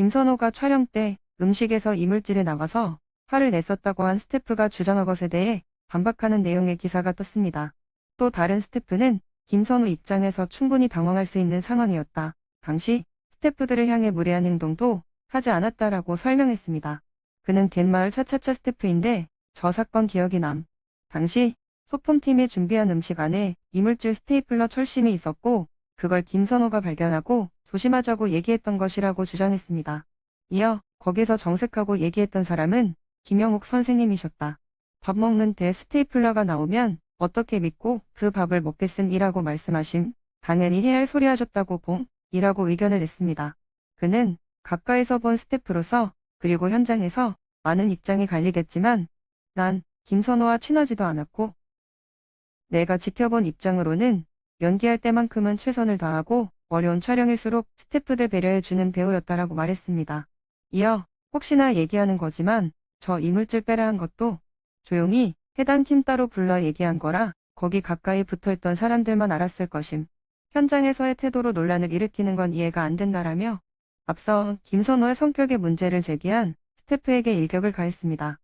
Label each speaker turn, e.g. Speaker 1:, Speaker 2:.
Speaker 1: 김선호가 촬영 때 음식에서 이물질이 나와서 화를 냈었다고 한 스태프가 주장한 것에 대해 반박하는 내용의 기사가 떴습니다. 또 다른 스태프는 김선호 입장에서 충분히 당황할 수 있는 상황이었다. 당시 스태프들을 향해 무례한 행동도 하지 않았다라고 설명했습니다. 그는 갯마을 차차차 스태프인데 저 사건 기억이 남. 당시 소품팀이 준비한 음식 안에 이물질 스테이플러 철심이 있었고 그걸 김선호가 발견하고 조심하자고 얘기했던 것이라고 주장했습니다. 이어 거기서 정색하고 얘기했던 사람은 김영옥 선생님이셨다. 밥 먹는 데 스테이플러가 나오면 어떻게 믿고 그 밥을 먹겠음 이라고 말씀하심. 당연히 해야 할 소리 하셨다고 봄 이라고 의견을 냈습니다. 그는 가까이서 본 스태프로서 그리고 현장에서 많은 입장이 갈리겠지만 난 김선호와 친하지도 않았고 내가 지켜본 입장으로는 연기할 때만큼은 최선을 다하고 어려운 촬영일수록 스태프들 배려해주는 배우였다라고 말했습니다. 이어 혹시나 얘기하는 거지만 저 이물질 빼라 한 것도 조용히 해당 팀 따로 불러 얘기한 거라 거기 가까이 붙어있던 사람들만 알았을 것임. 현장에서의 태도로 논란을 일으키는 건 이해가 안 된다라며 앞서 김선호의 성격의 문제를 제기한 스태프에게 일격을 가했습니다.